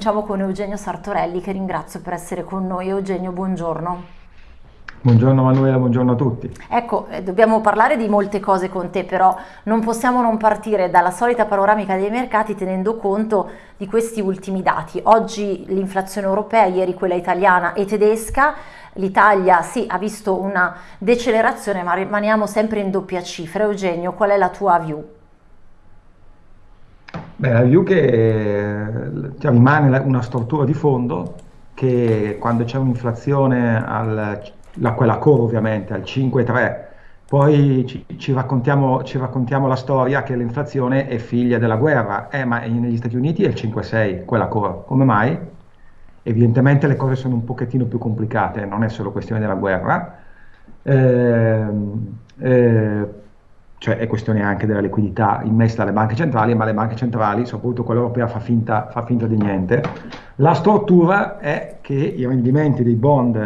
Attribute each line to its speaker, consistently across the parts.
Speaker 1: cominciamo con Eugenio Sartorelli che ringrazio per essere con noi. Eugenio, buongiorno.
Speaker 2: Buongiorno Manuela, buongiorno a tutti.
Speaker 1: Ecco, eh, dobbiamo parlare di molte cose con te, però non possiamo non partire dalla solita panoramica dei mercati tenendo conto di questi ultimi dati. Oggi l'inflazione europea, ieri quella italiana e tedesca, l'Italia sì ha visto una decelerazione ma rimaniamo sempre in doppia cifra. Eugenio, qual è la tua view?
Speaker 2: Beh, la view che cioè, rimane una struttura di fondo che quando c'è un'inflazione al la, quella core ovviamente al 5,3, poi ci, ci, raccontiamo, ci, raccontiamo, la storia che l'inflazione è figlia della guerra, eh, ma negli Stati Uniti è il 5,6, quella core. Come mai? Evidentemente le cose sono un pochettino più complicate, non è solo questione della guerra, eh, eh, cioè è questione anche della liquidità immessa dalle banche centrali, ma le banche centrali, soprattutto quella europea, fa finta, fa finta di niente. La struttura è che i rendimenti dei bond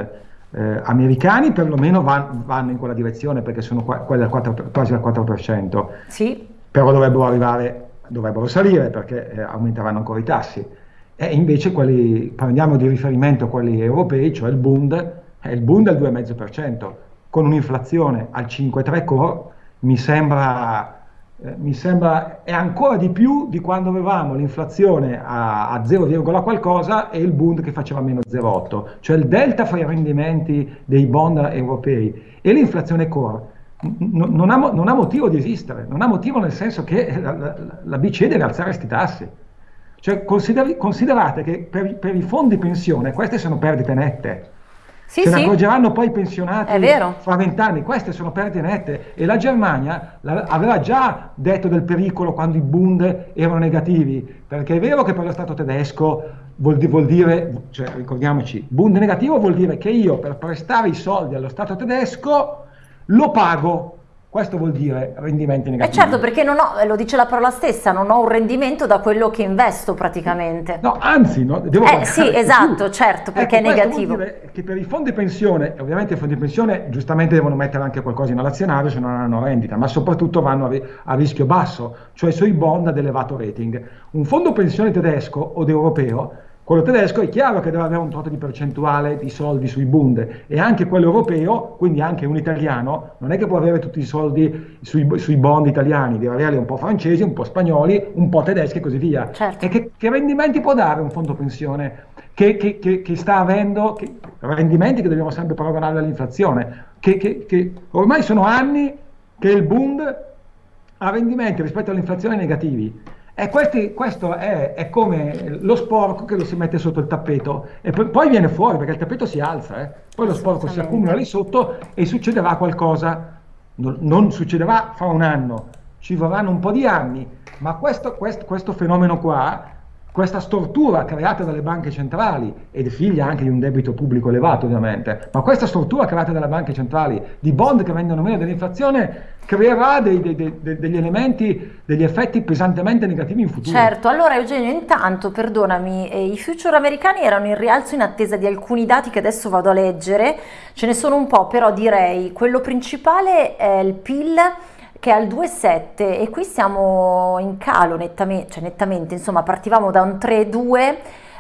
Speaker 2: eh, americani perlomeno van, vanno in quella direzione perché sono qua, quasi al 4%,
Speaker 1: sì.
Speaker 2: però dovrebbero arrivare, dovrebbero salire perché eh, aumenteranno ancora i tassi. E invece quelli, prendiamo di riferimento quelli europei, cioè il Bund, eh, il Bund è il 2,5%, con un'inflazione al 5,3 core mi sembra eh, mi sembra è ancora di più di quando avevamo l'inflazione a, a 0, qualcosa e il Bund che faceva meno 0,8, cioè il delta fra i rendimenti dei bond europei e l'inflazione core non ha, non ha, motivo di esistere, non ha motivo nel senso che la, la, la BCE deve alzare questi tassi. Cioè, considerate che per, per i fondi pensione queste sono perdite nette.
Speaker 1: Sì,
Speaker 2: Se
Speaker 1: sì.
Speaker 2: ne accorgeranno poi i pensionati fra vent'anni, queste sono perdite nette. E la Germania aveva già detto del pericolo quando i Bund erano negativi, perché è vero che per lo Stato tedesco vuol, vuol dire, cioè, ricordiamoci, Bund negativo vuol dire che io per prestare i soldi allo Stato tedesco lo pago questo vuol dire rendimenti negativi.
Speaker 1: Eh certo, perché non ho, lo dice la parola stessa, non ho un rendimento da quello che investo praticamente.
Speaker 2: No, anzi, no, devo
Speaker 1: Eh sì, esatto, certo, perché
Speaker 2: ecco,
Speaker 1: è negativo.
Speaker 2: Che per i fondi pensione, ovviamente i fondi pensione giustamente devono mettere anche qualcosa in all'azionario se non hanno rendita, ma soprattutto vanno a, a rischio basso, cioè sui bond ad elevato rating. Un fondo pensione tedesco o europeo quello tedesco è chiaro che deve avere un tot di percentuale di soldi sui Bund e anche quello europeo, quindi anche un italiano, non è che può avere tutti i soldi sui, sui bond italiani, deve averli un po' francesi, un po' spagnoli, un po' tedeschi e così via.
Speaker 1: Certo.
Speaker 2: E che, che, rendimenti può dare un fondo pensione che, che, che sta avendo, rendimenti che dobbiamo sempre paragonare all'inflazione, che, ormai sono anni che il Bund ha rendimenti rispetto all'inflazione negativi. E questi, questo è, è, come lo sporco che lo si mette sotto il tappeto. E poi, poi viene fuori perché il tappeto si alza, eh? poi lo sporco si accumula lì sotto e succederà qualcosa, non, non, succederà fra un anno, ci vorranno un po' di anni, ma questo, questo, questo fenomeno qua questa stortura creata dalle banche centrali ed è figlia anche di un debito pubblico elevato ovviamente, ma questa stortura creata dalle banche centrali di bond che vendono meno dell'inflazione creerà dei, dei, dei, degli elementi, degli effetti pesantemente negativi in futuro.
Speaker 1: Certo, allora Eugenio intanto perdonami, eh, i future americani erano in rialzo in attesa di alcuni dati che adesso vado a leggere, ce ne sono un po' però direi quello principale è il PIL che è al 2,7 e qui siamo in calo nettamente, cioè nettamente, insomma partivamo da un 3,2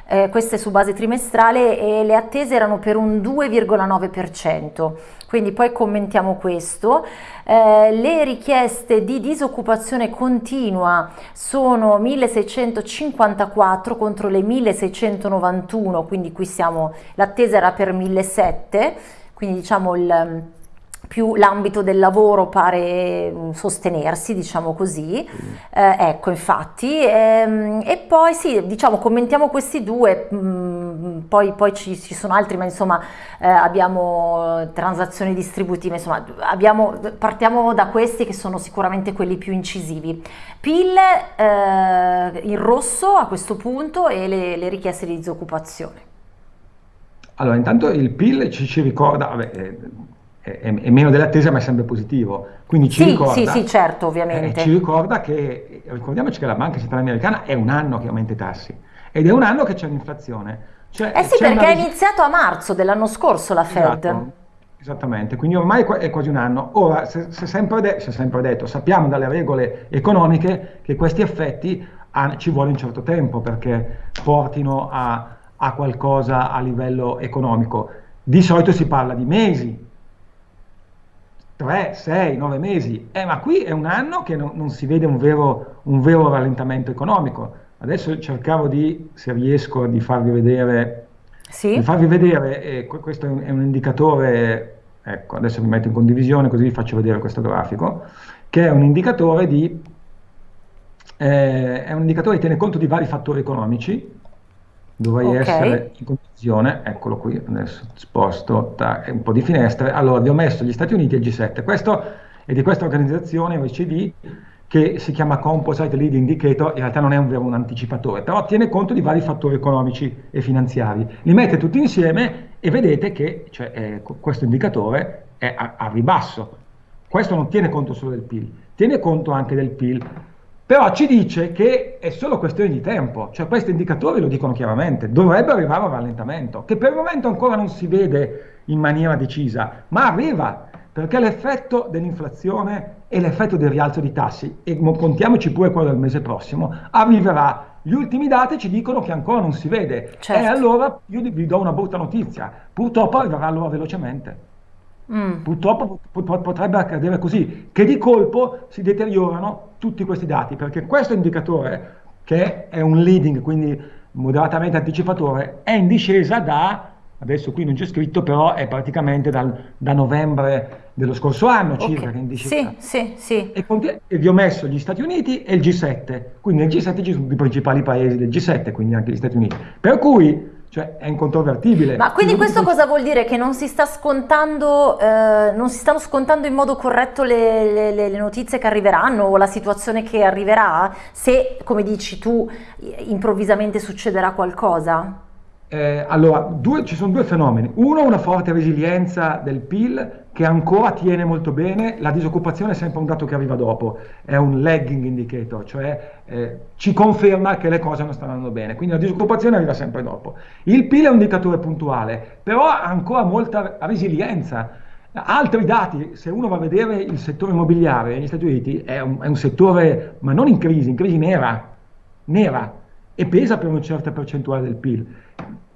Speaker 1: eh, queste su base trimestrale e le attese erano per un 2,9%, quindi poi commentiamo questo. Eh, le richieste di disoccupazione continua sono 1654 contro le 1691, quindi qui siamo, l'attesa era per 1700, quindi diciamo il più l'ambito del lavoro pare mm, sostenersi, diciamo così, eh, ecco infatti, ehm, e poi sì, diciamo commentiamo questi due, mh, mm, poi, poi ci, ci, sono altri, ma insomma eh, abbiamo transazioni distributive, insomma abbiamo, partiamo da questi che sono sicuramente quelli più incisivi. PIL eh, in rosso a questo punto e le, le richieste di disoccupazione.
Speaker 2: Allora, intanto il PIL ci, ci ricorda, vabbè, eh, è, è, meno dell'attesa ma è sempre positivo. Quindi ci
Speaker 1: sì,
Speaker 2: ricorda,
Speaker 1: sì, sì, certo, ovviamente.
Speaker 2: Eh, ci ricorda che, ricordiamoci che la Banca Centrale Americana è un anno che aumenta i tassi ed è un anno che c'è l'inflazione.
Speaker 1: Cioè, eh sì, perché è iniziato a marzo dell'anno scorso la Fed.
Speaker 2: Esatto, esattamente, quindi ormai è quasi un anno. Ora, si è sempre, sempre detto, sappiamo dalle regole economiche che questi effetti ah, ci vuole un certo tempo perché portino a, a qualcosa a livello economico. Di solito si parla di mesi, 3, 6, 9 mesi, eh, ma qui è un anno che non, non si vede un vero, un vero, rallentamento economico. Adesso cercavo di, se riesco, di farvi vedere, sì. di farvi vedere eh, questo è un, è un, indicatore, ecco, adesso vi metto in condivisione così vi faccio vedere questo grafico, che è un indicatore di, eh, è un indicatore che tiene conto di vari fattori economici, dovrei okay. essere in condivisione, eccolo qui, adesso sposto un po' di finestre, allora vi ho messo gli Stati Uniti e il G7, questo è di questa organizzazione OECD che si chiama Composite Lead Indicator, in realtà non è un vero un anticipatore, però tiene conto di vari fattori economici e finanziari, li mette tutti insieme e vedete che cioè, eh, questo indicatore è a, a ribasso, questo non tiene conto solo del PIL, tiene conto anche del PIL, però ci dice che è solo questione di tempo, cioè questi indicatori lo dicono chiaramente, dovrebbe arrivare un rallentamento, che per il momento ancora non si vede in maniera decisa, ma arriva, perché l'effetto dell'inflazione e l'effetto del rialzo di tassi, e contiamoci pure quello del mese prossimo, arriverà. Gli ultimi dati ci dicono che ancora non si vede, certo. e allora io vi do una brutta notizia, purtroppo arriverà allora velocemente. Mm. Purtroppo potrebbe accadere così, che di colpo si deteriorano tutti questi dati, perché questo indicatore, che è un leading, quindi moderatamente anticipatore, è in discesa da, adesso qui non c'è scritto, però è praticamente dal, da novembre dello scorso anno okay. circa che è in discesa.
Speaker 1: Sì, sì, sì.
Speaker 2: E, e, vi ho messo gli Stati Uniti e il G7, quindi nel G7 ci sono i principali paesi del G7, quindi anche gli Stati Uniti. Per cui cioè è incontrovertibile.
Speaker 1: Ma quindi questo cosa vuol dire? Che non si, sta scontando, eh, non si stanno scontando in modo corretto le, le, le, notizie che arriveranno o la situazione che arriverà? Se, come dici tu, improvvisamente succederà qualcosa?
Speaker 2: Eh, allora, due, ci sono due fenomeni. Uno, una forte resilienza del PIL che ancora tiene molto bene, la disoccupazione è sempre un dato che arriva dopo, è un lagging indicator, cioè eh, ci conferma che le cose non stanno andando bene, quindi la disoccupazione arriva sempre dopo. Il PIL è un indicatore puntuale, però ha ancora molta resilienza. Altri dati, se uno va a vedere il settore immobiliare negli Stati Uniti, è un, è un settore, ma non in crisi, in crisi nera, nera, e pesa per una certa percentuale del PIL.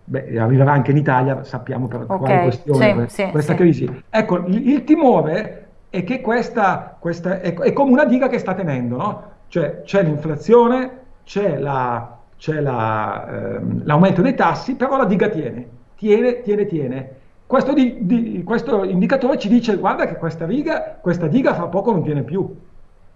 Speaker 2: Beh, arriverà anche in Italia, sappiamo per okay, quale questione, sì, questa sì, crisi. Sì. Ecco, il, il, timore è che questa, questa è, è, come una diga che sta tenendo, no? Cioè c'è l'inflazione, c'è, la, c'è la, ehm, l'aumento dei tassi, però la diga tiene, tiene, tiene, tiene. Questo, di, di, questo, indicatore ci dice, guarda che questa, riga, questa diga fra poco non tiene più,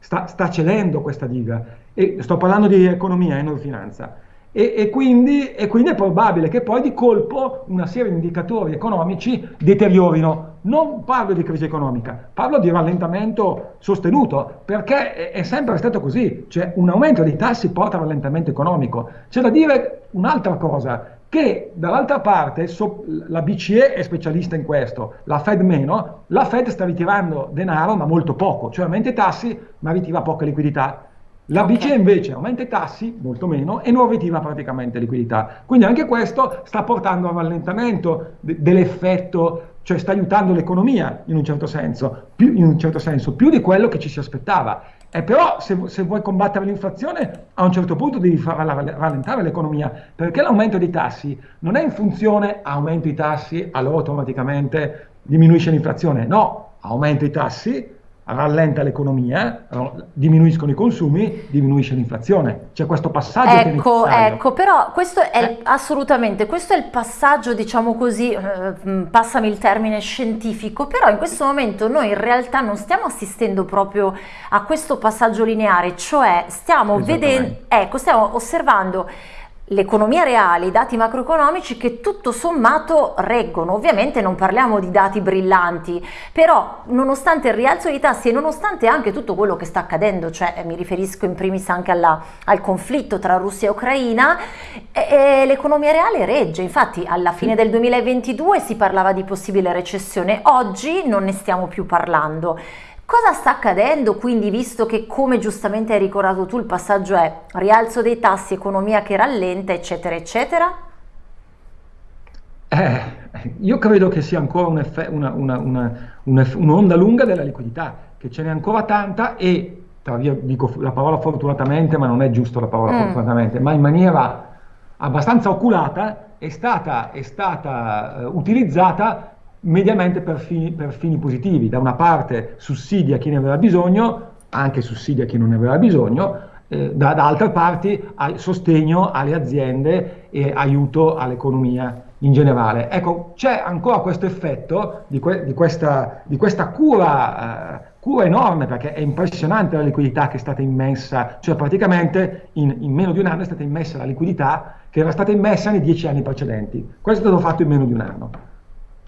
Speaker 2: sta, sta cedendo questa diga. E sto parlando di economia e non di finanza. E, e, quindi, e, quindi, è probabile che poi di colpo una serie di indicatori economici deteriorino. Non parlo di crisi economica, parlo di rallentamento sostenuto, perché è, è sempre stato così, cioè un aumento dei tassi porta a rallentamento economico. C'è da dire un'altra cosa, che dall'altra parte so, la BCE è specialista in questo, la Fed meno, la Fed sta ritirando denaro ma molto poco, cioè aumenta i tassi ma ritira poca liquidità. La okay. BCE invece aumenta i tassi, molto meno, e non ritiva praticamente liquidità. Quindi anche questo sta portando a un rallentamento de- dell'effetto, cioè sta aiutando l'economia in un certo senso, più, in un certo senso, più di quello che ci si aspettava. E però se, se, vuoi combattere l'inflazione, a un certo punto devi far rallentare l'economia, perché l'aumento dei tassi non è in funzione aumento i tassi, allora automaticamente diminuisce l'inflazione. No, aumenta i tassi, rallenta l'economia, diminuiscono i consumi, diminuisce l'inflazione. C'è questo passaggio
Speaker 1: ecco, ecco, però questo è eh. assolutamente, questo è il passaggio, diciamo così, eh, mm, passami il termine scientifico, però in questo momento noi in realtà non stiamo assistendo proprio a questo passaggio lineare, cioè stiamo vedendo, ecco, stiamo osservando l'economia reale, i dati macroeconomici che tutto sommato reggono. Ovviamente non parliamo di dati brillanti, però nonostante il rialzo dei tassi e nonostante anche tutto quello che sta accadendo, cioè eh, mi riferisco in primis anche alla, al conflitto tra Russia e Ucraina, eh, l'economia reale regge. Infatti alla fine del 2022 si parlava di possibile recessione, oggi non ne stiamo più parlando. Cosa sta accadendo quindi visto che come giustamente hai ricordato tu il passaggio è rialzo dei tassi, economia che rallenta eccetera eccetera?
Speaker 2: Eh, io credo che sia ancora un'onda un una, una, lunga della liquidità, che ce n'è ancora tanta e via, dico la parola fortunatamente, ma non è giusto la parola mm. fortunatamente, ma in maniera abbastanza oculata è stata, è stata uh, utilizzata mediamente per fini, per fini, positivi. Da una parte sussidia chi ne aveva bisogno, anche sussidia chi non ne aveva bisogno, eh, da, da, altre parti sostegno alle aziende e aiuto all'economia in generale. Ecco, c'è ancora questo effetto di, que di, questa, di questa, cura, eh, cura enorme, perché è impressionante la liquidità che è stata immessa, cioè praticamente in, in, meno di un anno è stata immessa la liquidità che era stata immessa nei dieci anni precedenti. Questo è stato fatto in meno di un anno.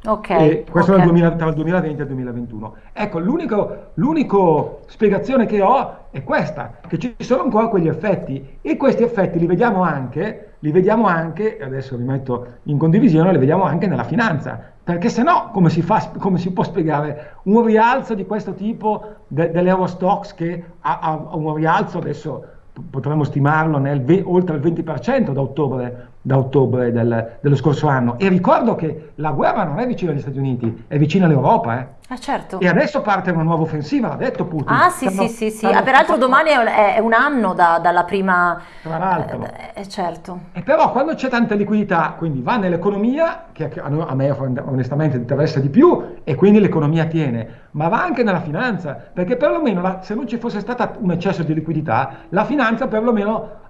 Speaker 1: Okay,
Speaker 2: questo
Speaker 1: okay.
Speaker 2: 2000, tra il 2020 e il 2021. Ecco, l'unica spiegazione che ho è questa, che ci sono ancora quegli effetti e questi effetti li vediamo anche, li vediamo anche, adesso li metto in condivisione, li vediamo anche nella finanza, perché se no come si, fa, come si può spiegare un rialzo di questo tipo de, dell'Eurostox che ha, ha un rialzo adesso potremmo stimarlo nel, oltre il 20% da ottobre, da ottobre del, dello scorso anno. E ricordo che la guerra non è vicina agli Stati Uniti, è vicina all'Europa. Eh.
Speaker 1: Ah, certo.
Speaker 2: E adesso parte una nuova offensiva, l'ha detto Putin.
Speaker 1: Ah sì, stanno, sì, sì, sì. Ah, peraltro domani è, è, un anno da, dalla prima...
Speaker 2: Tra l'altro.
Speaker 1: Eh, eh, certo.
Speaker 2: E però quando c'è tanta liquidità, quindi va nell'economia, che a me onestamente interessa di più, e quindi l'economia tiene, ma va anche nella finanza, perché perlomeno la, se non ci fosse stato un eccesso di liquidità, la finanza perlomeno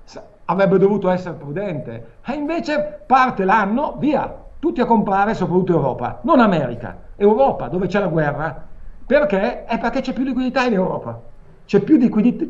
Speaker 2: avrebbe dovuto essere prudente. E invece parte l'anno, via, tutti a comprare, soprattutto Europa, non America, Europa, dove c'è la guerra. Perché? È perché c'è più liquidità in Europa. C'è più,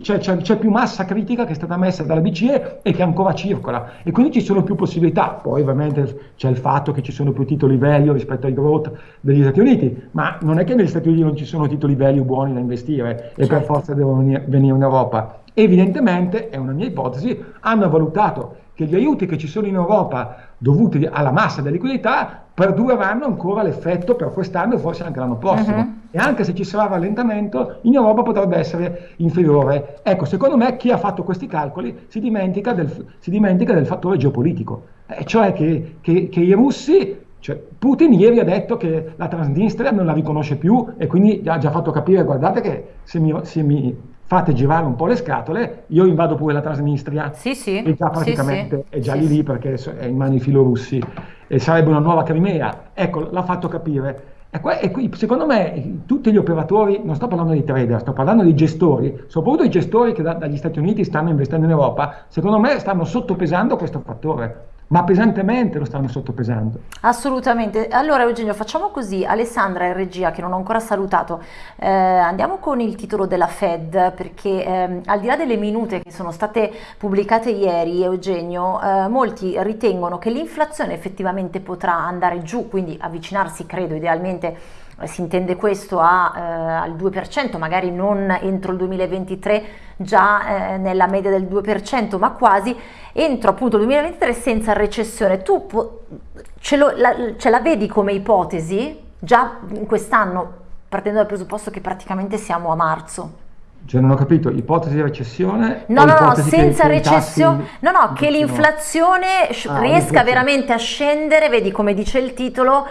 Speaker 2: c'è, c'è, c'è più, massa critica che è stata messa dalla BCE e che ancora circola e quindi ci sono più possibilità. Poi ovviamente c'è il fatto che ci sono più titoli value rispetto ai growth degli Stati Uniti, ma non è che negli Stati Uniti non ci sono titoli value buoni da investire e certo. per forza devono venire in Europa. Evidentemente, è una mia ipotesi, hanno valutato che gli aiuti che ci sono in Europa dovuti alla massa della liquidità perdureranno ancora l'effetto per quest'anno e forse anche l'anno prossimo. Uh-huh. E anche se ci sarà rallentamento, in Europa potrebbe essere inferiore. Ecco, secondo me chi ha fatto questi calcoli si dimentica del, si dimentica del fattore geopolitico, eh, cioè che, che, che, i russi, cioè Putin ieri ha detto che la Transnistria non la riconosce più e quindi ha già fatto capire, guardate che se mi, se mi fate girare un po' le scatole, io invado pure la Transnistria,
Speaker 1: sì, sì.
Speaker 2: che già praticamente sì, è già lì lì perché è in mano ai filorussi e sarebbe una nuova Crimea. Ecco, l'ha fatto capire. E, qua, e qui, secondo me tutti gli operatori, non sto parlando di trader, sto parlando di gestori, soprattutto i gestori che da, dagli Stati Uniti stanno investendo in Europa, secondo me stanno sottopesando questo fattore ma pesantemente lo stanno sottopesando.
Speaker 1: Assolutamente. Allora Eugenio facciamo così, Alessandra in regia che non ho ancora salutato, eh, andiamo con il titolo della Fed perché eh, al di là delle minute che sono state pubblicate ieri Eugenio, eh, molti ritengono che l'inflazione effettivamente potrà andare giù, quindi avvicinarsi credo idealmente si intende questo a, eh, al 2%, magari non entro il 2023 già eh, nella media del 2%, ma quasi entro appunto il 2023 senza recessione. Tu ce, lo, la, ce la vedi come ipotesi già in quest'anno, partendo dal presupposto che praticamente siamo a marzo?
Speaker 2: Cioè non ho capito, ipotesi di recessione?
Speaker 1: No, no, no, senza recessione, no, no, che l'inflazione ah, riesca veramente a scendere, vedi come dice il titolo,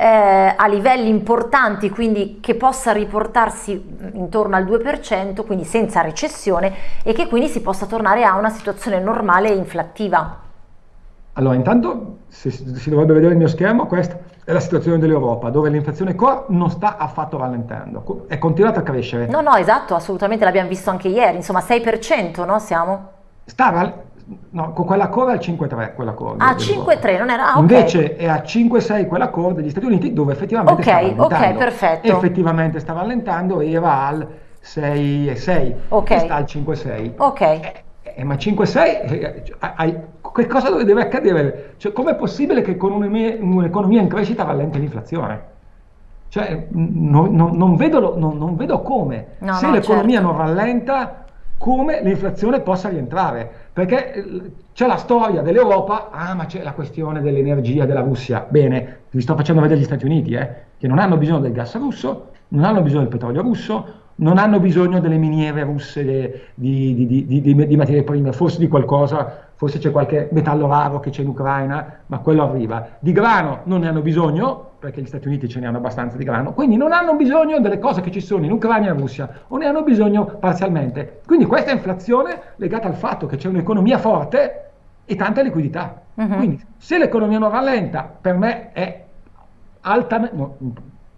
Speaker 1: eh, a livelli importanti, quindi che possa riportarsi intorno al 2%, quindi senza recessione, e che quindi si possa tornare a una situazione normale e inflattiva.
Speaker 2: Allora, intanto se si dovrebbe vedere il mio schermo, questa è la situazione dell'Europa, dove l'inflazione core non sta affatto rallentando, è continuata a crescere.
Speaker 1: No, no, esatto, assolutamente, l'abbiamo visto anche ieri, insomma 6%, no? Siamo?
Speaker 2: Sta, No, con quella core al 5-3, quella core.
Speaker 1: Ah, 5-3, non era... Ah, okay.
Speaker 2: Invece è a 5-6 quella core degli Stati Uniti dove effettivamente
Speaker 1: okay,
Speaker 2: stava
Speaker 1: allentando. Ok, perfetto.
Speaker 2: Effettivamente stava allentando e era al 6-6
Speaker 1: ok
Speaker 2: e sta al 5-6.
Speaker 1: Ok.
Speaker 2: Eh, eh, ma 5-6, eh, che cosa deve accadere? Cioè, com'è possibile che con un'economia in crescita rallenti l'inflazione? Cioè, non, non, non, vedo, non, vedo, come. No, Se no, l'economia certo. non rallenta, come l'inflazione possa rientrare, perché eh, c'è la storia dell'Europa, ah ma c'è la questione dell'energia della Russia, bene, vi sto facendo vedere gli Stati Uniti, eh, che non hanno bisogno del gas russo, non hanno bisogno del petrolio russo, non hanno bisogno delle miniere russe di, di, di, di, materie prime, forse di qualcosa, forse c'è qualche metallo raro che c'è in Ucraina, ma quello arriva. Di grano non ne hanno bisogno, perché gli Stati Uniti ce ne hanno abbastanza di grano, quindi non hanno bisogno delle cose che ci sono in Ucraina e Russia, o ne hanno bisogno parzialmente. Quindi questa inflazione legata al fatto che c'è un'economia forte e tanta liquidità. Uh-huh. Quindi se l'economia non rallenta, per me è altamente... No,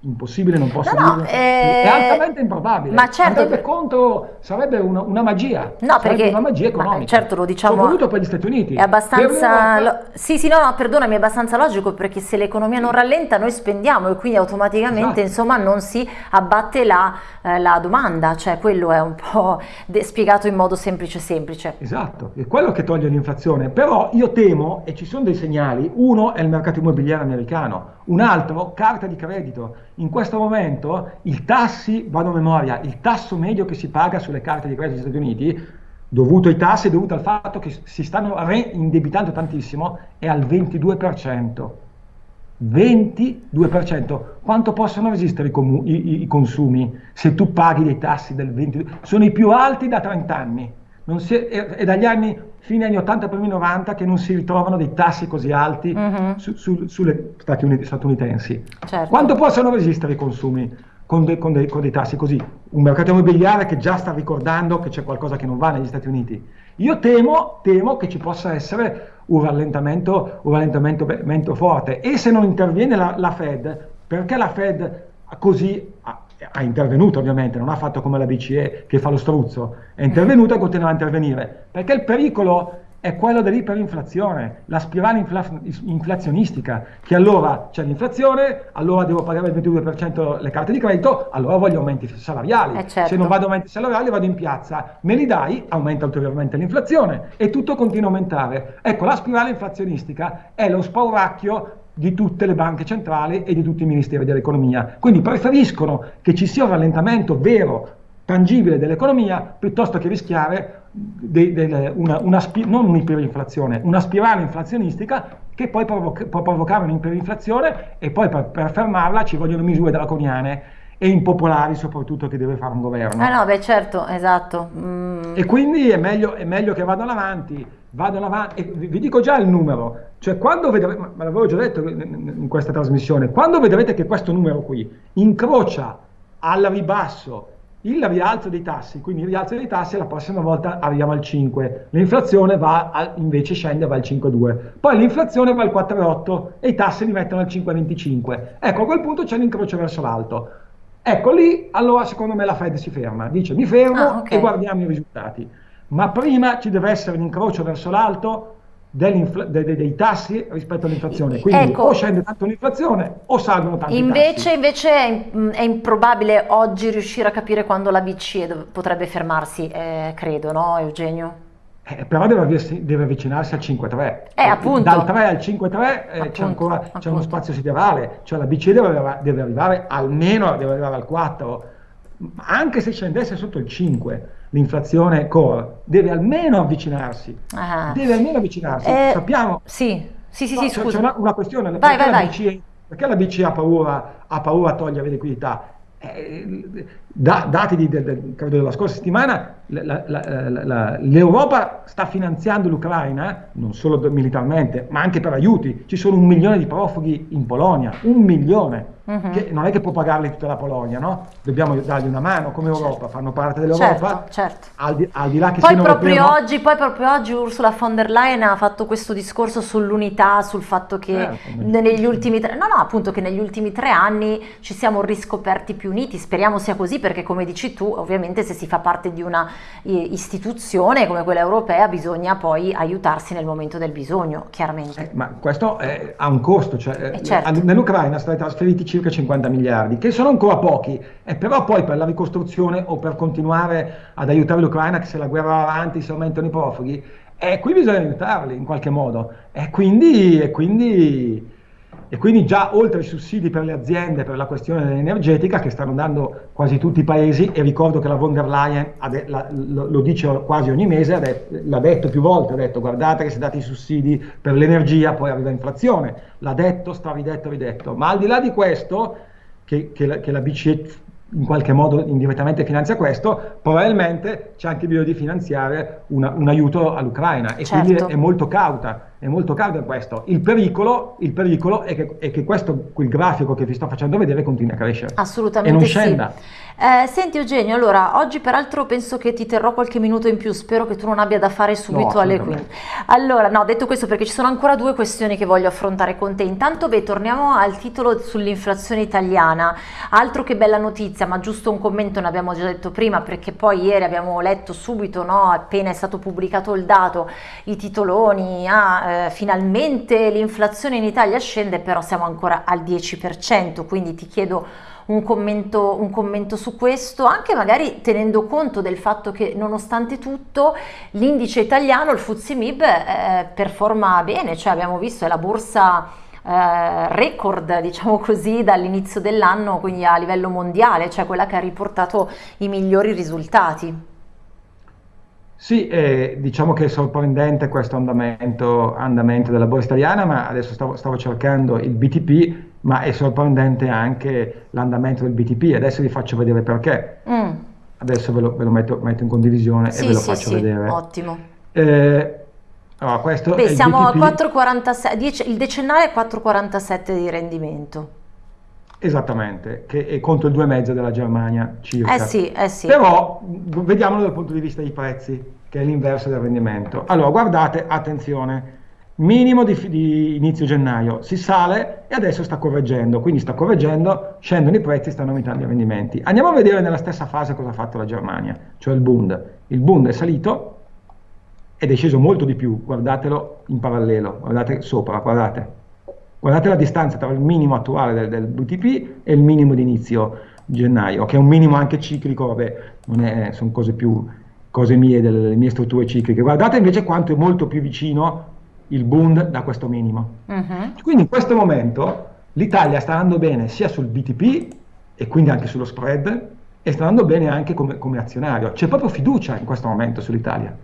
Speaker 2: impossibile, non posso no, no, eh... è altamente improbabile.
Speaker 1: Ma certo,
Speaker 2: Andrebbe contro, sarebbe una, una magia,
Speaker 1: no, perché,
Speaker 2: una magia economica.
Speaker 1: certo, lo diciamo.
Speaker 2: Soprattutto per gli Stati Uniti.
Speaker 1: È abbastanza, lo... sì, sì, no, no, perdonami, è abbastanza logico perché se l'economia non rallenta noi spendiamo e quindi automaticamente, esatto. insomma, non si abbatte la, eh, la, domanda, cioè quello è un po' spiegato in modo semplice semplice.
Speaker 2: Esatto, è quello che toglie l'inflazione, però io temo e ci sono dei segnali, uno è il mercato immobiliare americano, un altro carta di credito in questo momento i tassi, vado a memoria, il tasso medio che si paga sulle carte di credito degli Stati Uniti, dovuto ai tassi, dovuto al fatto che si stanno reindebitando tantissimo, è al 22%. 22%. Quanto possono resistere i, i, i consumi se tu paghi dei tassi del 22%? Sono i più alti da 30 anni. È, è, dagli anni fine anni 80 primi 90 che non si ritrovano dei tassi così alti uh-huh. su, su, sulle Stati Uniti, statunitensi. Certo. Quanto possono resistere i consumi con, de, con, de, con, dei tassi così? Un mercato immobiliare che già sta ricordando che c'è qualcosa che non va negli Stati Uniti. Io temo, temo che ci possa essere un rallentamento, un rallentamento forte e se non interviene la, la Fed, perché la Fed così ha intervenuto ovviamente, non ha fatto come la BCE che fa lo struzzo, è intervenuto e continua a intervenire, perché il pericolo è quello dell'iperinflazione, la spirale infla- inflazionistica, che allora c'è l'inflazione, allora devo pagare il 22% le carte di credito, allora voglio aumenti salariali.
Speaker 1: Eh certo.
Speaker 2: Se non vado aumenti salariali vado in piazza, me li dai, aumenta ulteriormente l'inflazione e tutto continua a aumentare. Ecco, la spirale inflazionistica è lo spauracchio di tutte le banche centrali e di tutti i ministeri dell'economia. Quindi preferiscono che ci sia un rallentamento vero, tangibile dell'economia, piuttosto che rischiare de, de, una, una non un'iperinflazione, una spirale inflazionistica che poi provoca, può provocare un'iperinflazione e poi per, per fermarla ci vogliono misure draconiane e impopolari soprattutto che deve fare un governo.
Speaker 1: Eh no, beh certo, esatto.
Speaker 2: Mm. E quindi è meglio, è meglio, che vadano avanti, vadano avanti, vi dico già il numero, cioè quando vedrete, me l'avevo già detto in questa trasmissione, quando vedrete che questo numero qui incrocia al ribasso il rialzo dei tassi, quindi il rialzo dei tassi la prossima volta arriviamo al 5, l'inflazione va a, invece scende va al 5,2, poi l'inflazione va al 4,8 e i tassi li mettono al 5,25. Ecco, a quel punto c'è l'incrocio verso l'alto. Ecco lì, allora secondo me la Fed si ferma, dice mi fermo ah, okay. e guardiamo i risultati. Ma prima ci deve essere un incrocio verso l'alto dei, dei, tassi rispetto all'inflazione. Quindi ecco, o scende tanto l'inflazione o salgono tanto
Speaker 1: invece, invece è, è, improbabile oggi riuscire a capire quando la BCE potrebbe fermarsi, eh, credo, no Eugenio?
Speaker 2: Eh, però deve, deve, avvicinarsi al 5-3.
Speaker 1: Eh.
Speaker 2: Dal 3 al 5-3 eh, c'è ancora uno spazio siderale, cioè la BCE deve, deve, arrivare almeno deve arrivare al 4, anche se scendesse sotto il 5 l'inflazione core, deve almeno avvicinarsi. Ah. Deve almeno avvicinarsi.
Speaker 1: Eh,
Speaker 2: Sappiamo...
Speaker 1: Sì, sì, sì, no, sì
Speaker 2: c'è una, una, questione.
Speaker 1: Vai, perché, vai,
Speaker 2: la BCE, perché la BCE ha paura, ha paura a togliere liquidità? Eh, da, dati di, de, de, della scorsa settimana, l'Europa sta finanziando l'Ucraina, non solo militarmente, ma anche per aiuti. Ci sono un milione di profughi in Polonia, un milione uh-huh. che non è che può pagarli tutta la Polonia, no? Dobbiamo dargli una mano come Europa, certo. fanno parte dell'Europa.
Speaker 1: Certo, certo.
Speaker 2: Al, di, al, di, là che
Speaker 1: poi proprio europeo, oggi, Poi proprio oggi Ursula von der Leyen ha fatto questo discorso sull'unità, sul fatto che certo, negli ultimi tre, no, no, appunto che negli ultimi tre anni ci siamo riscoperti più uniti, speriamo sia così perché come dici tu, ovviamente se si fa parte di una istituzione come quella europea bisogna poi aiutarsi nel momento del bisogno, chiaramente.
Speaker 2: Eh, ma questo è, ha un costo, cioè, eh, certo. nell'Ucraina sono stati trasferiti circa 50 miliardi, che sono ancora pochi, e però poi per la ricostruzione o per continuare ad aiutare l'Ucraina, che se la guerra va avanti, se aumentano i profughi, e qui bisogna aiutarli in qualche modo. E quindi, e quindi e quindi già oltre ai sussidi per le aziende per la questione energetica che stanno dando quasi tutti i paesi e ricordo che la von der Leyen la, lo, lo, dice quasi ogni mese, de, l'ha detto più volte, ha detto guardate che se date i sussidi per l'energia poi arriva inflazione, l'ha detto, sta ridetto, ridetto, ma al di là di questo che, che, la, che la BCE in qualche modo indirettamente finanzia questo, probabilmente c'è anche bisogno di finanziare una, un aiuto all'Ucraina e certo. quindi è, molto cauta, è molto cauta in questo. Il pericolo, il pericolo è, che, è che questo, quel grafico che vi sto facendo vedere continui a crescere.
Speaker 1: Assolutamente
Speaker 2: e non
Speaker 1: sì. Eh, senti Eugenio, allora oggi peraltro penso che ti terrò qualche minuto in più, spero che tu non abbia da fare subito no, alle 15. Allora, no, detto questo perché ci sono ancora due questioni che voglio affrontare con te. Intanto, beh, torniamo al titolo sull'inflazione italiana. Altro che bella notizia, ma giusto un commento ne abbiamo già detto prima perché poi ieri abbiamo letto subito, no, appena è stato pubblicato il dato, i titoloni, ah, eh, finalmente l'inflazione in Italia scende, però siamo ancora al 10%, quindi ti chiedo un commento, un commento su questo, anche magari tenendo conto del fatto che nonostante tutto l'indice italiano, il FTSE MIB, eh, performa bene, cioè abbiamo visto è la borsa eh, record, diciamo così, dall'inizio dell'anno, quindi a livello mondiale, cioè quella che ha riportato i migliori risultati.
Speaker 2: Sì, eh, diciamo che è sorprendente questo andamento, andamento, della borsa italiana, ma adesso stavo, stavo, cercando il BTP, ma è sorprendente anche l'andamento del BTP. Adesso vi faccio vedere perché. Mm. Adesso ve lo, ve lo metto, metto, in condivisione sì, e ve lo sì, faccio sì, vedere.
Speaker 1: Ottimo.
Speaker 2: Eh, allora, questo
Speaker 1: Beh, siamo a 4,47, il decennale è 4,47 di rendimento.
Speaker 2: Esattamente, che è contro il 2,5 della Germania circa.
Speaker 1: Eh sì, eh sì.
Speaker 2: Però vediamolo dal punto di vista dei prezzi, che è l'inverso del rendimento. Allora, guardate, attenzione, minimo di, di, inizio gennaio si sale e adesso sta correggendo, quindi sta correggendo, scendono i prezzi, stanno aumentando i rendimenti. Andiamo a vedere nella stessa fase cosa ha fatto la Germania, cioè il Bund. Il Bund è salito ed è sceso molto di più, guardatelo in parallelo, guardate sopra, guardate Guardate la distanza tra il minimo attuale del, del BTP e il minimo di inizio gennaio, che è un minimo anche ciclico, vabbè, è, sono cose più cose mie, delle, delle, mie strutture cicliche. Guardate invece quanto è molto più vicino il Bund da questo minimo. Uh-huh. Quindi in questo momento l'Italia sta andando bene sia sul BTP e quindi anche sullo spread e sta andando bene anche come, come azionario. C'è proprio fiducia in questo momento sull'Italia,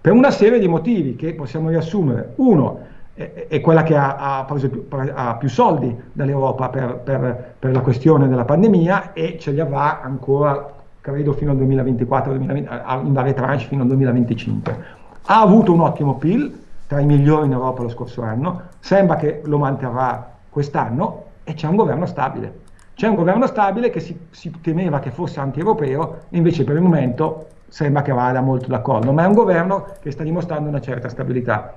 Speaker 2: per una serie di motivi che possiamo riassumere. Uno, è, quella che ha, ha preso più, ha più soldi dall'Europa per, per, per, la questione della pandemia e ce li avrà ancora, credo, fino al 2024, 2020, in varie tranche fino al 2025. Ha avuto un ottimo PIL, tra i migliori in Europa lo scorso anno, sembra che lo manterrà quest'anno e c'è un governo stabile. C'è un governo stabile che si, si temeva che fosse anti-europeo invece per il momento sembra che vada molto d'accordo, ma è un governo che sta dimostrando una certa stabilità.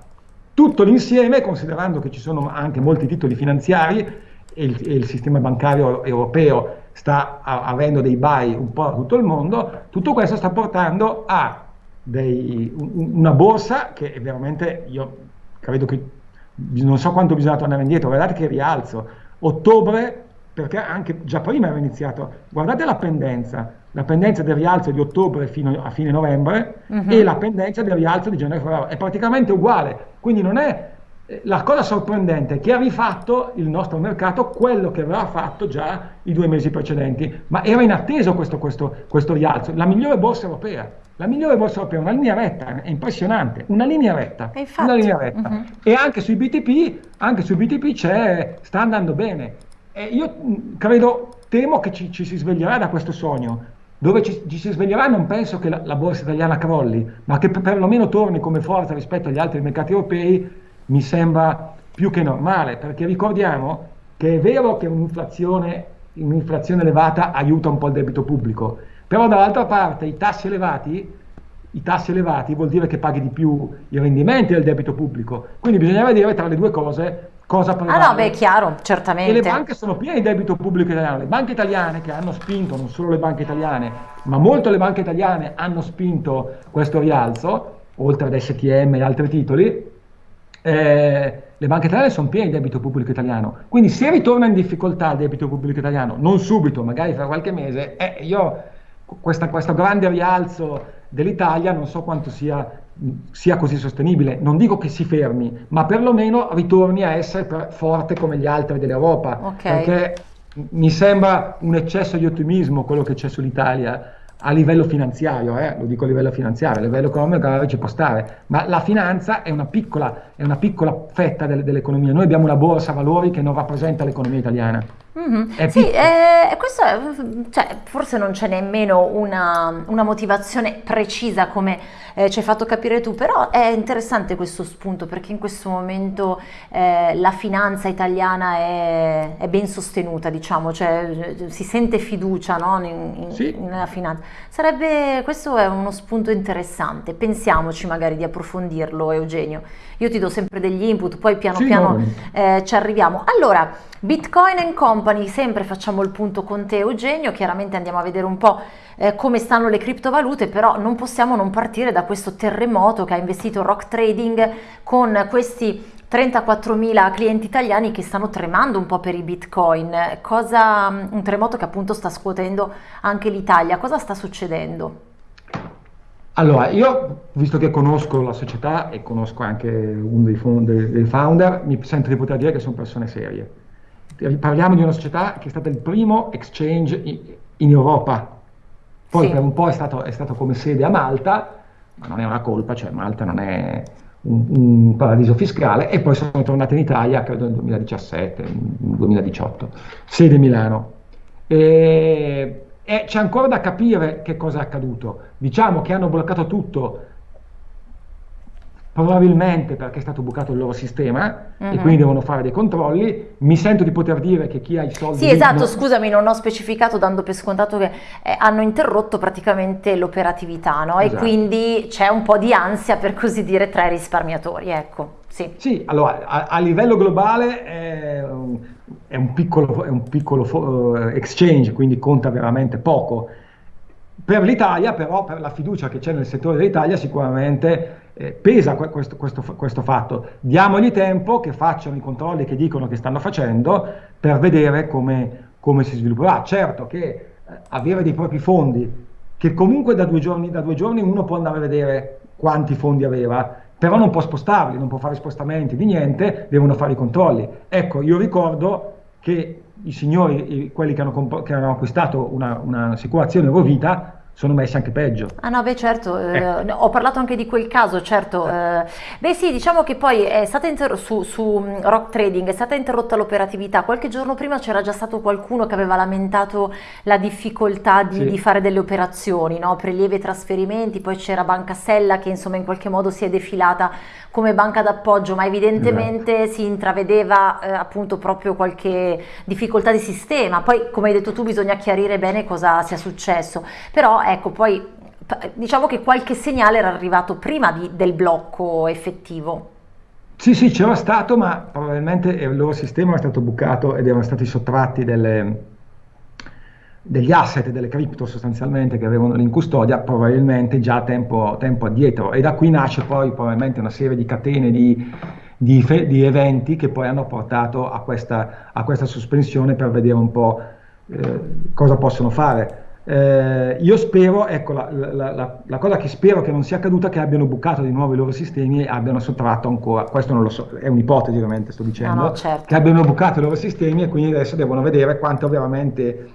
Speaker 2: Tutto l'insieme, considerando che ci sono anche molti titoli finanziari e il, e il sistema bancario europeo sta a, avendo dei buy un po' a tutto il mondo, tutto questo sta portando a dei, un, una borsa che veramente, io credo che non so quanto bisogna tornare indietro, guardate che rialzo. Ottobre, perché anche già prima era iniziato, guardate la pendenza, la pendenza del rialzo di ottobre fino a fine novembre uh-huh. e la pendenza del rialzo di gennaio-febbraio. È praticamente uguale, quindi non è la cosa sorprendente è che ha rifatto il nostro mercato quello che aveva fatto già i due mesi precedenti, ma era inatteso questo, questo, questo rialzo. La migliore borsa europea, la migliore borsa europea, una linea retta, è impressionante, una linea retta, una linea retta. Uh-huh. e anche sui BTP, anche sui BTP c'è, sta andando bene. E io credo, temo che ci, ci si sveglierà da questo sogno, dove ci, ci, si sveglierà non penso che la, la, borsa italiana crolli, ma che perlomeno torni come forza rispetto agli altri mercati europei mi sembra più che normale, perché ricordiamo che è vero che un'inflazione, un'inflazione elevata aiuta un po' il debito pubblico, però dall'altra parte i tassi elevati, i tassi elevati vuol dire che paghi di più i rendimenti del debito pubblico, quindi bisogna vedere tra le due cose cosa prevale.
Speaker 1: Ah no, beh, chiaro, certamente.
Speaker 2: E le banche sono piene di debito pubblico italiano. Le banche italiane che hanno spinto, non solo le banche italiane, ma molte le banche italiane hanno spinto questo rialzo, oltre ad STM e altri titoli, eh, le banche italiane sono piene di debito pubblico italiano. Quindi se ritorna in difficoltà il debito pubblico italiano, non subito, magari fra qualche mese, eh, io questa, questo grande rialzo dell'Italia non so quanto sia sia così sostenibile. Non dico che si fermi, ma perlomeno ritorni a essere forte come gli altri dell'Europa. Okay. Perché mi sembra un eccesso di ottimismo quello che c'è sull'Italia a livello finanziario, eh? lo dico a livello finanziario, a livello economico magari ci può stare, ma la finanza è una piccola, è una piccola fetta del, dell'economia. Noi abbiamo una borsa valori che non rappresenta l'economia italiana.
Speaker 1: Mhm.
Speaker 2: È
Speaker 1: Sì, eh, questo è- cioè, forse non c'è nemmeno una, una motivazione precisa come eh, ci hai fatto capire tu, però è interessante questo spunto perché in questo momento eh, la finanza italiana è, è ben sostenuta, diciamo, cioè si sente fiducia, no, in-
Speaker 2: Sì,
Speaker 1: in- nella finanza. Sarebbe, questo è uno spunto interessante, pensiamoci magari di approfondirlo, Eugenio. Io ti do sempre degli input, poi piano
Speaker 2: sì,
Speaker 1: piano
Speaker 2: no,
Speaker 1: eh, ci arriviamo. Allora, Bitcoin and Company, sempre facciamo il punto con te Eugenio, chiaramente andiamo a vedere un po' eh, come stanno le criptovalute, però non possiamo non partire da questo terremoto che ha investito Rock Trading con questi 34.000 clienti italiani che stanno tremando un po' per i Bitcoin. Cosa, un terremoto che appunto sta scuotendo anche l'Italia. Cosa sta succedendo?
Speaker 2: Allora, io, visto che conosco la società e conosco anche uno dei founder, mi sento di poter dire che sono persone serie. Parliamo di una società che è stata il primo exchange i- in Europa. Poi
Speaker 1: Sì.
Speaker 2: per un po' è stato, è stato come sede a Malta, ma non è una colpa, cioè Malta non è un, un paradiso fiscale, e poi sono tornati in Italia, credo nel 2017, nel 2018, sede Milano. E, e c'è ancora da capire che cosa è accaduto. Diciamo che hanno bloccato tutto, probabilmente perché è stato bucato il loro sistema e
Speaker 1: Mhm.
Speaker 2: quindi devono fare dei controlli. Mi sento di poter dire che chi ha i soldi...
Speaker 1: Sì, esatto,
Speaker 2: non-
Speaker 1: scusami, non ho specificato dando per scontato che eh, hanno interrotto praticamente l'operativamente, no? E
Speaker 2: Esatto.
Speaker 1: quindi c'è un po' di ansia, per così dire, tra i risparmiatori, ecco, sì.
Speaker 2: Sì, allora a, a livello globale è un, è un piccolo, è un piccolo eh, exchange, quindi conta veramente poco. Per l'Italia, però, per la fiducia che c'è nel settore dell'Italia, sicuramente eh, pesa que- questo, questo questo fatto. Diamogli tempo che facciano i controlli che dicono che stanno facendo per vedere come, come si svilupperà. Certo che eh, avere dei propri fondi, che comunque da due giorni, da due giorni uno può andare a vedere quanti fondi aveva, però non può spostarli, non può fare spostamenti di niente, devono fare i controlli. Ecco, io ricordo che i signori, quelli che hanno, che hanno acquistato una- un'assicurazione Eurovita, sono messi anche peggio.
Speaker 1: Ah no, beh certo, eh, no, ho parlato anche di quel caso, certo. eh, beh sì, diciamo che poi è stata su, su mm, Rock Trading è stata interrotta l'operatività. Qualche giorno prima c'era già stato qualcuno che aveva lamentato la difficoltà di,
Speaker 2: Sì.
Speaker 1: di fare delle operazioni, no? Prelievi e trasferimenti, poi c'era Banca Sella che insomma in qualche modo si è defilata come banca d'appoggio, ma evidentemente si intravedeva eh, appunto proprio qualche difficoltà di sistema. Poi, come hai detto tu, bisogna chiarire bene cosa sia successo. Però ecco, poi diciamo che qualche segnale era arrivato prima di- del blocco effettivo.
Speaker 2: Sì, sì, c'era stato, ma probabilmente il loro sistema è stato bucato ed erano stati sottratti delle- degli asset, delle cripto sostanzialmente che avevano lì in custodia, probabilmente già tempo, tempo addietro. E da qui nasce poi probabilmente una serie di catene di, di di eventi che poi hanno portato a questa, a questa sospensione per vedere un po' eh, cosa possono fare. Eh, io spero, ecco, la, la- la- la cosa che spero che non sia accaduta è che abbiano bucato di nuovo i loro sistemi e abbiano sottratto ancora, questo non lo so, è un'ipotesi ovviamente sto dicendo,
Speaker 1: no, certo.
Speaker 2: che abbiano bucato i loro sistemi e quindi adesso devono vedere quanto veramente,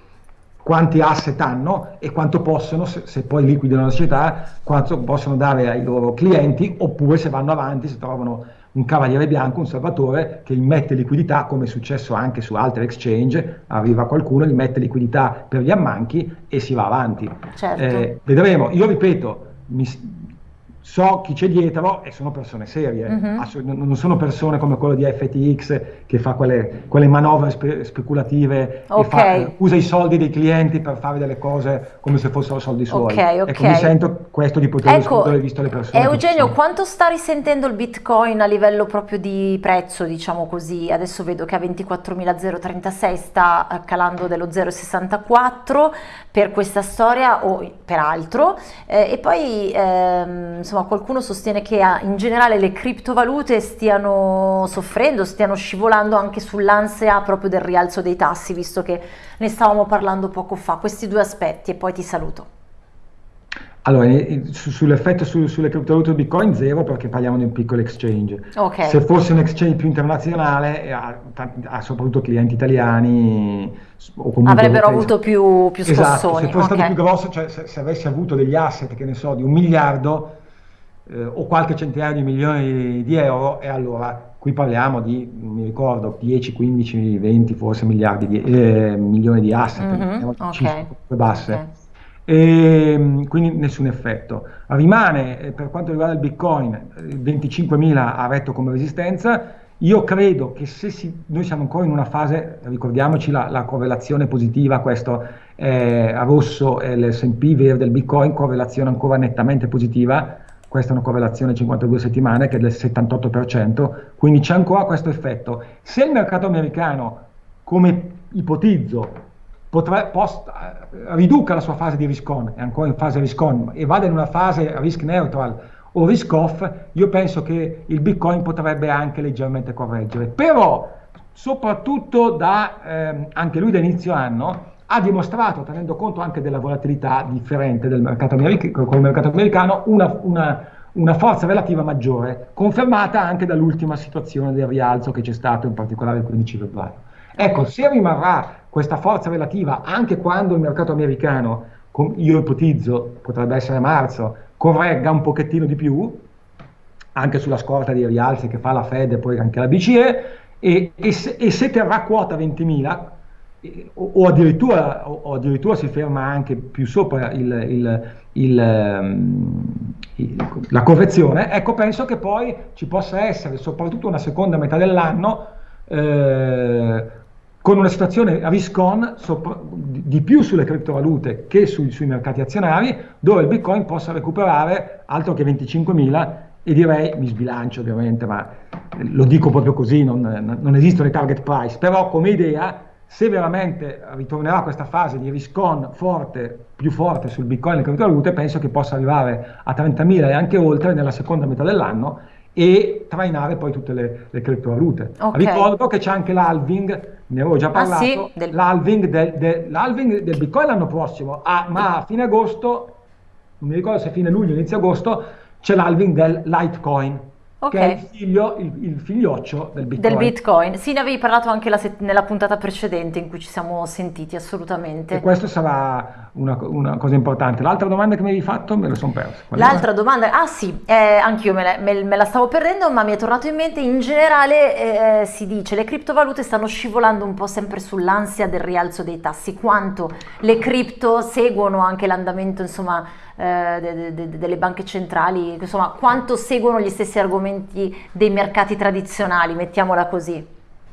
Speaker 2: quanti asset hanno e quanto possono, se, se poi liquidano la società, quanto possono dare ai loro clienti oppure se vanno avanti, se trovano un cavaliere bianco, un salvatore che immette liquidità, come è successo anche su altri exchange, arriva qualcuno, gli mette liquidità per gli ammanchi e si va avanti.
Speaker 1: Certo.
Speaker 2: Eh, vedremo, io ripeto, mi- so chi c'è dietro e sono persone serie, assolut- non sono persone come quello di FTX che fa quelle, quelle manovre spe- speculative, e
Speaker 1: Ok.
Speaker 2: fa- usa i soldi dei clienti per fare delle cose come se fossero soldi suoi.
Speaker 1: Ok, ok.
Speaker 2: Ecco, mi sento questo di poter
Speaker 1: Ecco,
Speaker 2: discutere visto le persone. ci
Speaker 1: Eugenio, quanto sta risentendo il Bitcoin a livello proprio di prezzo, diciamo così? Adesso vedo che a 24.036 sta eh, calando dello 0,64 per questa storia o per altro. Eh, e poi, ehm, insomma, qualcuno sostiene che ah, in generale le criptovalute stiano soffrendo, stiano scivolando anche sull'ansia proprio del rialzo dei tassi, visto che ne stavamo parlando poco fa. Questi due aspetti e poi ti saluto.
Speaker 2: Allora, eh, su- sull'effetto su- sulle criptovalute Bitcoin zero perché parliamo di un piccolo exchange.
Speaker 1: Ok.
Speaker 2: Se fosse un exchange più internazionale, eh, ha, ha soprattutto clienti italiani o comunque
Speaker 1: Avrebbero
Speaker 2: europei.
Speaker 1: avuto più, più
Speaker 2: Esatto,
Speaker 1: scossoni.
Speaker 2: se fosse stato
Speaker 1: ok.
Speaker 2: più grosso, cioè se, se avessi avuto degli asset, che ne so, di un miliardo eh, o qualche centinaio di milioni di euro, e allora qui parliamo di, mi ricordo, 10, 15, 20 forse miliardi di, eh, milioni di asset,
Speaker 1: Mhm, ok,
Speaker 2: basse.
Speaker 1: ok.
Speaker 2: E, quindi nessun effetto. Rimane eh, per quanto riguarda il Bitcoin, eh, 25.000 ha retto come resistenza. Io credo che se si, noi siamo ancora in una fase, ricordiamoci la, la correlazione positiva, questo eh, a rosso è l'S&P verde del Bitcoin, correlazione ancora nettamente positiva, questa è una correlazione 52 settimane che è del 78%, quindi c'è ancora questo effetto. Se il mercato americano, come ipotizzo, potrà, post, riduca la sua fase di risk on, è ancora in fase risk on, e vada in una fase risk neutral o risk off, io penso che il Bitcoin potrebbe anche leggermente correggere. Però, soprattutto da, ehm, anche lui da inizio anno, ha dimostrato, tenendo conto anche della volatilità differente del mercato, americ- col mercato americano, una, una, una, forza relativa maggiore, confermata anche dall'ultima situazione del rialzo che c'è stato, in particolare il 15 febbraio. Ecco, se rimarrà questa forza relativa anche quando il mercato americano, io ipotizzo, potrebbe essere marzo, corregga un pochettino di più, anche sulla scorta dei rialzi che fa la Fed e poi anche la BCE, e, e, se, e se terrà quota 20.000, o, o, addirittura, o, addirittura, si ferma anche più sopra il, il, il, um, la correzione, ecco penso che poi ci possa essere soprattutto una seconda metà dell'anno eh, con una situazione a risk on sopra, di più sulle criptovalute che sui, sui mercati azionari dove il bitcoin possa recuperare altro che 25.000 e direi, mi sbilancio ovviamente, ma lo dico proprio così, non, non esistono i target price, però come idea se veramente ritornerà questa fase di risk on forte, più forte sul bitcoin e le criptovalute, penso che possa arrivare a 30.000 e anche oltre nella seconda metà dell'anno e trainare poi tutte le, le criptovalute. Okay. Ricordo che c'è anche l'halving, ne avevo già parlato, ah, sì? del... l'halving, del, del, l'halving del bitcoin l'anno prossimo, ah, ma a fine agosto, non mi ricordo se fine luglio, inizio agosto, c'è l'halving del Litecoin Okay. che è il, figlio, il, il, figlioccio del Bitcoin.
Speaker 1: Del Bitcoin. Sì, ne avevi parlato anche nella puntata precedente in cui ci siamo sentiti, assolutamente.
Speaker 2: E questo sarà una, una cosa importante. L'altra domanda che mi avevi fatto me la sono persa.
Speaker 1: L'altra domanda, ah sì, eh, anch'io me la, me, me la, stavo perdendo, ma mi è tornato in mente, in generale eh, si dice le criptovalute stanno scivolando un po' sempre sull'ansia del rialzo dei tassi, quanto le cripto seguono anche l'andamento, insomma, eh, de, de, de, delle banche centrali, insomma, quanto seguono gli stessi argomenti dei mercati tradizionali, mettiamola così.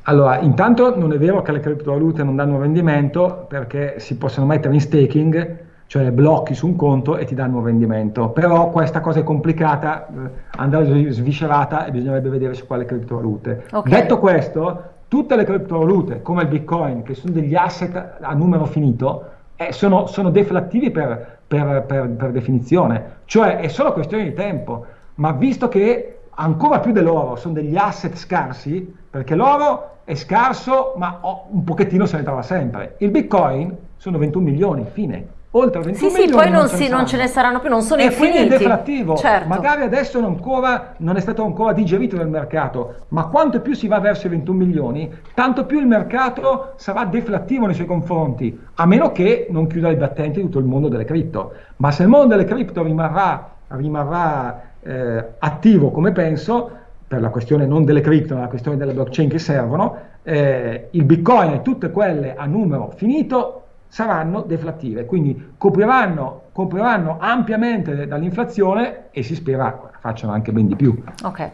Speaker 2: Allora, intanto non è vero che le criptovalute non danno rendimento perché si possono mettere in staking, cioè blocchi su un conto e ti danno un rendimento, però questa cosa è complicata, eh, andare sviscerata e bisognerebbe vedere su quale criptovalute. Okay. Detto questo, tutte le criptovalute come il Bitcoin, che sono degli asset a numero finito, eh, sono, sono deflattivi per, per, per, per definizione, cioè è solo questione di tempo, ma visto che ancora più dell'oro sono degli asset scarsi, perché l'oro è scarso ma un pochettino se ne trova sempre, il bitcoin sono 21 milioni, fine oltre 21
Speaker 1: sì, sì, poi non, si, non, ce ne saranno più, non sono e infiniti.
Speaker 2: quindi è deflattivo. Certo. Magari adesso non, ancora, non, è stato ancora digerito nel mercato, ma quanto più si va verso i 21 milioni, tanto più il mercato sarà deflattivo nei suoi confronti, a meno che non chiuda i battenti di tutto il mondo delle cripto. Ma se il mondo delle cripto rimarrà, rimarrà eh, attivo come penso, per la questione non delle cripto, ma la questione delle blockchain che servono, eh, il bitcoin e tutte quelle a numero finito saranno deflattive, quindi copriranno, copriranno ampiamente dall'inflazione e si spera facciano anche ben di più.
Speaker 1: Ok.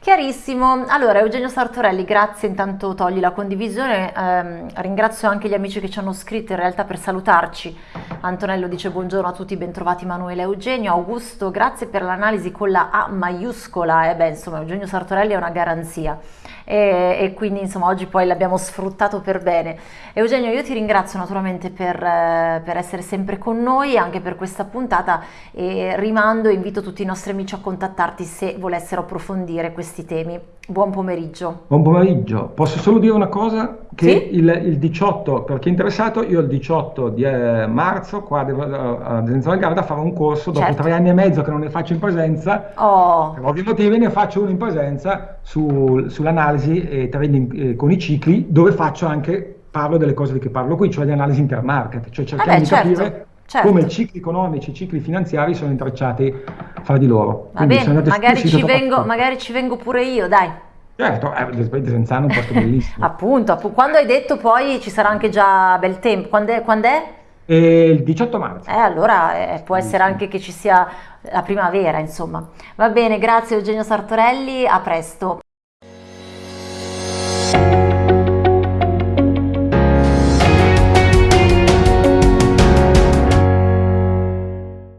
Speaker 1: Chiarissimo, allora Eugenio Sartorelli, grazie, intanto togli la condivisione, eh, ringrazio anche gli amici che ci hanno scritto in realtà per salutarci, Antonello dice buongiorno a tutti, bentrovati Emanuele e Eugenio, Augusto grazie per l'analisi con la A maiuscola, eh beh insomma Eugenio Sartorelli è una garanzia e, e, quindi insomma oggi poi l'abbiamo sfruttato per bene. Eugenio io ti ringrazio naturalmente per, eh, per essere sempre con noi anche per questa puntata e rimando e invito tutti i nostri amici a contattarti se volessero approfondire questi temi. Buon pomeriggio.
Speaker 2: Buon pomeriggio. Posso solo dire una cosa? Che sì? il, il, 18, per chi è interessato, io il 18 di eh, marzo qua devo, ad Enzo del Garda farò un corso dopo certo. tre anni e mezzo che non ne faccio in presenza. Oh. Per ovvi motivi ne faccio uno in presenza su, sull'analisi analisi eh, e trading eh, con i cicli, dove faccio anche, parlo delle cose di cui parlo qui, cioè di analisi intermarket, cioè cerchiamo eh beh, certo, di capire certo. come i cicli economici i cicli finanziari sono intrecciati fra di loro.
Speaker 1: Va Quindi bene, magari ci, vengo, magari ci vengo pure io, dai.
Speaker 2: Certo, eh, Desenzano è un posto bellissimo.
Speaker 1: appunto, app quando hai detto poi ci sarà anche già bel tempo, quando è? Quando è?
Speaker 2: Eh, il 18 marzo.
Speaker 1: Eh, allora eh, può essere anche che ci sia la primavera, insomma. Va bene, grazie Eugenio Sartorelli, a presto.